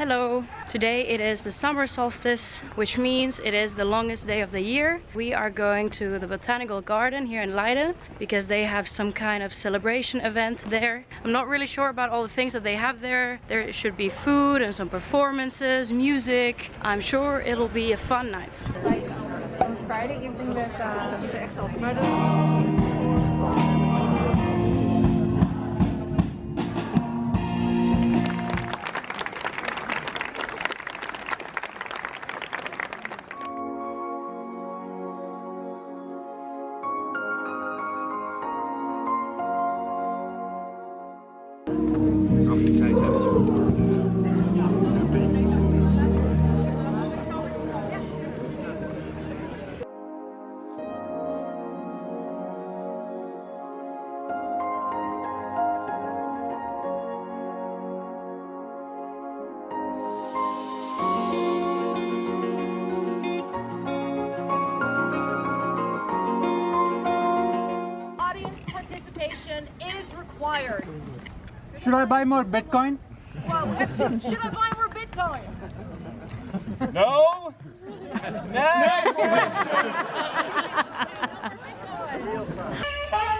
Hello! Today it is the summer solstice, which means it is the longest day of the year. We are going to the Botanical Garden here in Leiden because they have some kind of celebration event there. I'm not really sure about all the things that they have there. There should be food and some performances, music. I'm sure it'll be a fun night. On Friday evening there's uh, I buy more Bitcoin? Well, should, should I buy more Bitcoin? No. Next Today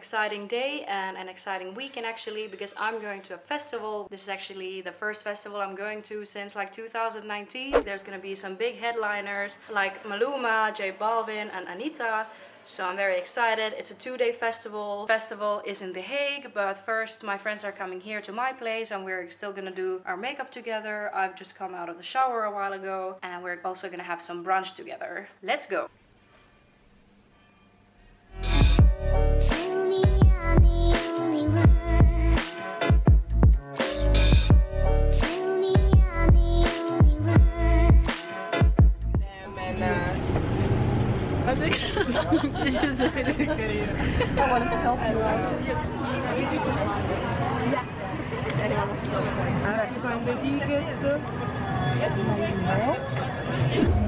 exciting day and an exciting weekend actually because I'm going to a festival. This is actually the first festival I'm going to since like 2019. There's gonna be some big headliners like Maluma, J Balvin and Anitta. So I'm very excited. It's a two-day festival. Festival is in The Hague, but first my friends are coming here to my place and we're still gonna do our makeup together. I've just come out of the shower a while ago and we're also gonna have some brunch together. Let's go! I wanted to help you out. Find the tickets.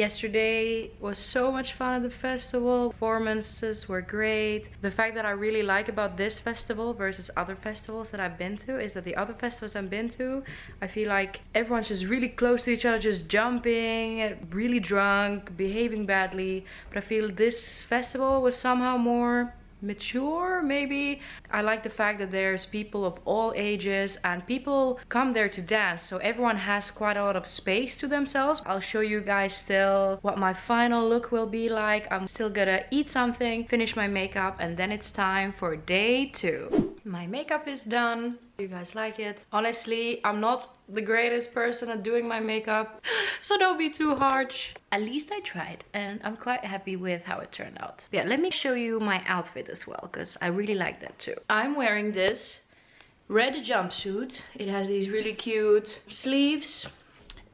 Yesterday was so much fun at the festival. Performances were great. The fact that I really like about this festival versus other festivals that I've been to is that the other festivals I've been to, I feel like everyone's just really close to each other, just jumping, really drunk, behaving badly. But I feel this festival was somehow more mature maybe. I like the fact that there's people of all ages and people come there to dance so everyone has quite a lot of space to themselves. I'll show you guys still what my final look will be like. I'm still gonna eat something finish my makeup and then it's time for day two. My makeup is done. You guys like it? Honestly i'm not the greatest person at doing my makeup. So don't be too harsh. At least i tried and i'm quite happy with how it turned out. Yeah let me show you my outfit as well because i really like that too. I'm wearing this red jumpsuit. It has these really cute sleeves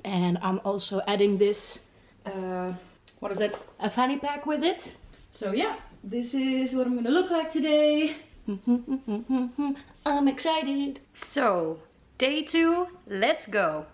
and i'm also adding this uh what is it? A fanny pack with it. So yeah this is what i'm gonna look like today. I'm excited. So Day two, let's go.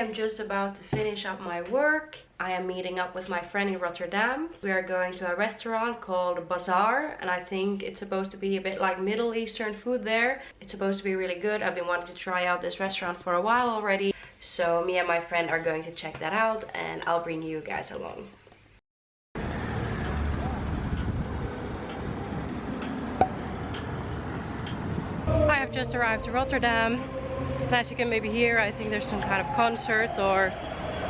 Am just about to finish up my work. I am meeting up with my friend in Rotterdam. We are going to a restaurant called Bazar and I think it's supposed to be a bit like Middle Eastern food there. It's supposed to be really good. I've been wanting to try out this restaurant for a while already. So me and my friend are going to check that out and I'll bring you guys along. I have just arrived to Rotterdam and as you can maybe hear, I think there's some kind of concert or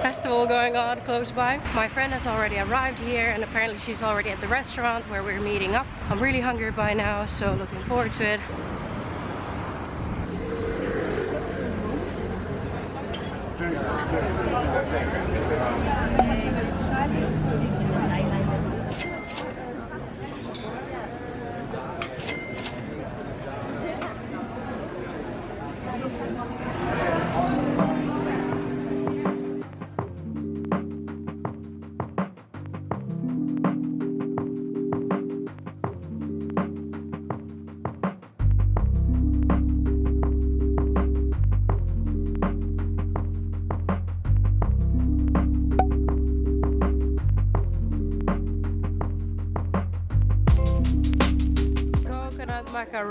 festival going on close by. My friend has already arrived here and apparently she's already at the restaurant where we're meeting up. I'm really hungry by now, so looking forward to it. Coconut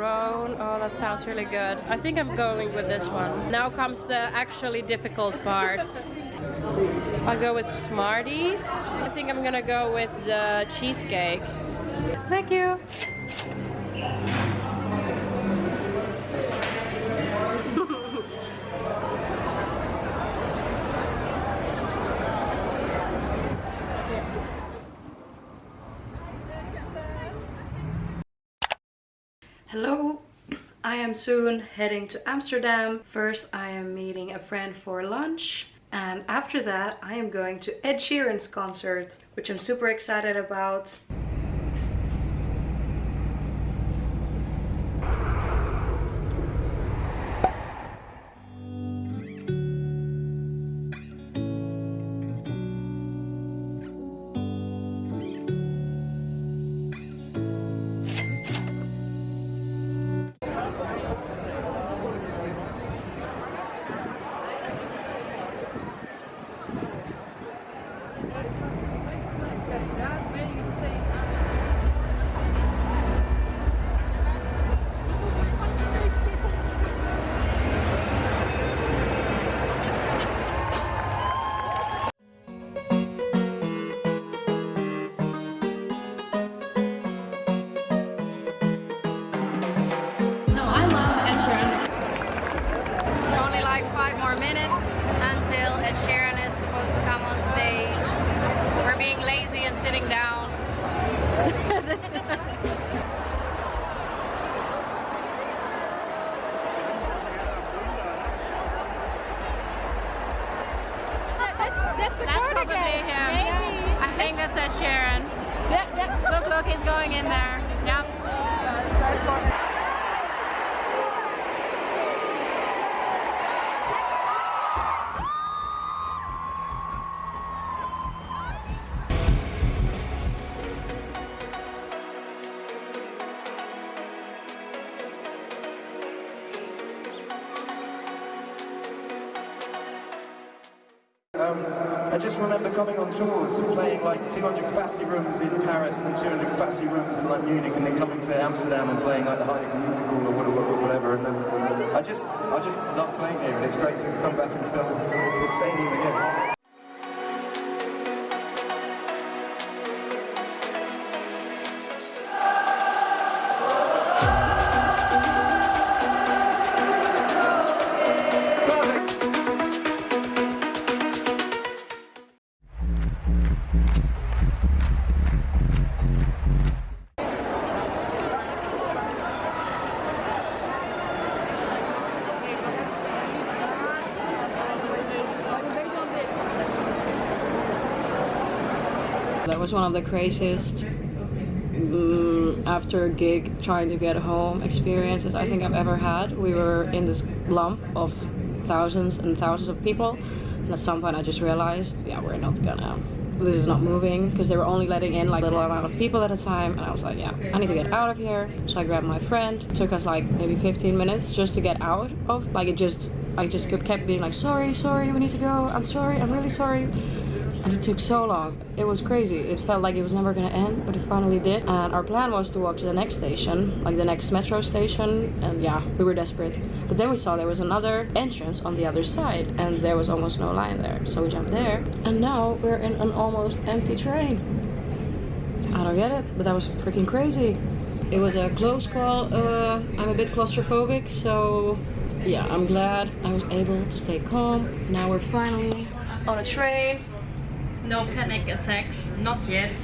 Oh, that sounds really good. I think I'm going with this one. Now comes the actually difficult part. I'll go with Smarties. I think I'm gonna go with the cheesecake. Thank you. Hello, I am soon heading to Amsterdam. First I am meeting a friend for lunch and after that I am going to Ed Sheeran's concert, which I'm super excited about. Remember coming on tours and playing like 200 capacity rooms in Paris and then 200 capacity rooms in like Munich and then coming to Amsterdam and playing like the Heineken Music Hall or whatever, whatever. And then I just, I just love playing here and it's great to come back and film the stadium again. Was one of the craziest mm, after gig trying to get home experiences I think I've ever had. We were in this lump of thousands and thousands of people and at some point I just realized, yeah, we're not gonna, this is not moving because they were only letting in like a little amount of people at a time and I was like, yeah, I need to get out of here. So I grabbed my friend. It took us like maybe 15 minutes just to get out of, like it just, I just kept being like, sorry, sorry, we need to go. I'm sorry, I'm really sorry. And it took so long. It was crazy. It felt like it was never gonna end, but it finally did. And our plan was to walk to the next station, like the next metro station. And yeah, we were desperate. But then we saw there was another entrance on the other side, and there was almost no line there. So we jumped there. And now we're in an almost empty train. I don't get it, but that was freaking crazy. It was a close call. Uh, I'm a bit claustrophobic, so yeah, I'm glad I was able to stay calm. Now we're finally on a train. No panic attacks, not yet.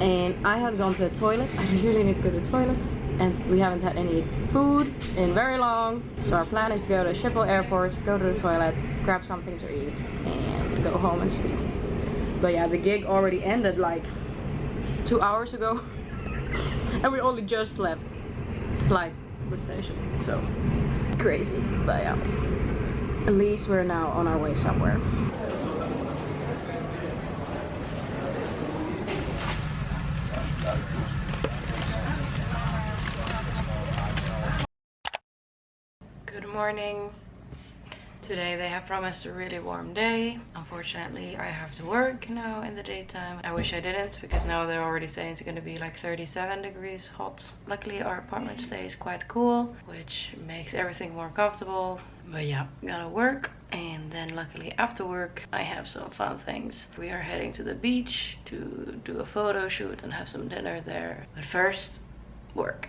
And I had gone to the toilet. I really need to go to the toilet. And we haven't had any food in very long. So our plan is to go to Schiphol airport, go to the toilet, grab something to eat, and go home and sleep. But yeah, the gig already ended like two hours ago. and we only just left like the station. So crazy. But yeah. At least we're now on our way somewhere. Good morning. Today they have promised a really warm day. Unfortunately, I have to work now in the daytime. I wish I didn't because now they're already saying it's going to be like 37 degrees hot. Luckily, our apartment mm. stays quite cool, which makes everything more comfortable. But yeah, gotta work and then luckily after work I have some fun things. We are heading to the beach to do a photo shoot and have some dinner there. But first, work.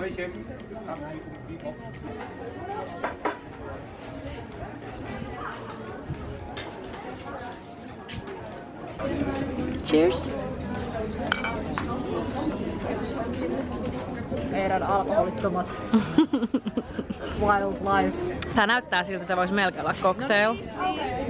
ไม่เค็มครับ Cheers meidän alkoholittomat wild life. Tää näyttää siltä, että voisi melkein olla cocktail. No niin.